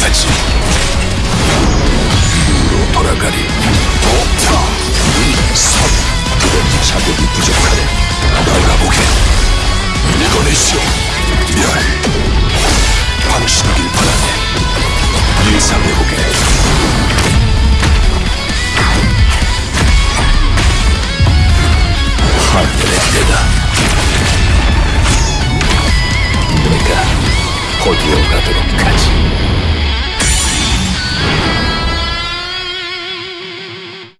たちルールをとらがりおった無理さシャボに侮辱されお前がボケニコネシオリアルパンシのリンパだねユイブでボケハンデレフ Хоть и угадывал,